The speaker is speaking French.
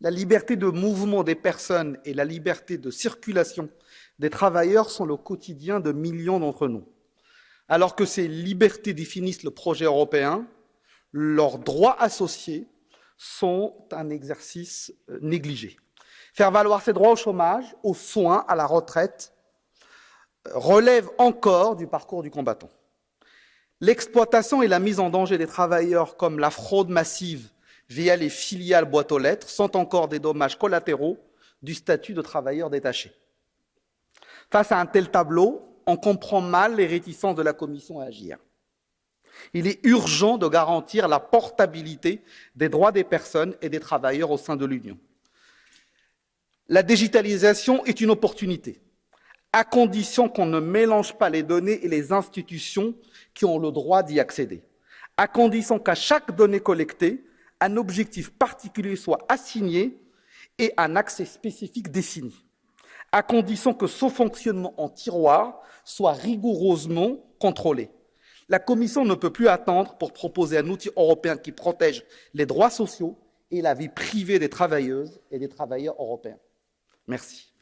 La liberté de mouvement des personnes et la liberté de circulation des travailleurs sont le quotidien de millions d'entre nous. Alors que ces libertés définissent le projet européen, leurs droits associés sont un exercice euh, négligé. Faire valoir ses droits au chômage, aux soins, à la retraite, euh, relève encore du parcours du combattant. L'exploitation et la mise en danger des travailleurs, comme la fraude massive via les filiales boîtes aux lettres, sont encore des dommages collatéraux du statut de travailleur détaché. Face à un tel tableau, on comprend mal les réticences de la Commission à agir. Il est urgent de garantir la portabilité des droits des personnes et des travailleurs au sein de l'Union. La digitalisation est une opportunité, à condition qu'on ne mélange pas les données et les institutions qui ont le droit d'y accéder, à condition qu'à chaque donnée collectée, un objectif particulier soit assigné et un accès spécifique défini, à condition que son fonctionnement en tiroir soit rigoureusement contrôlé. La Commission ne peut plus attendre pour proposer un outil européen qui protège les droits sociaux et la vie privée des travailleuses et des travailleurs européens. Merci.